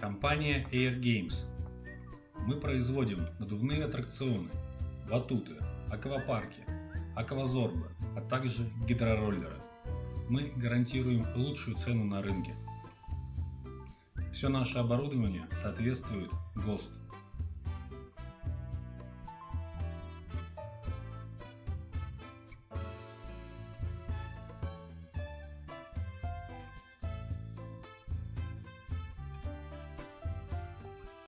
Компания Air Games. Мы производим надувные аттракционы, батуты, аквапарки, аквазорбы, а также гидророллеры. Мы гарантируем лучшую цену на рынке. Все наше оборудование соответствует ГОСТ.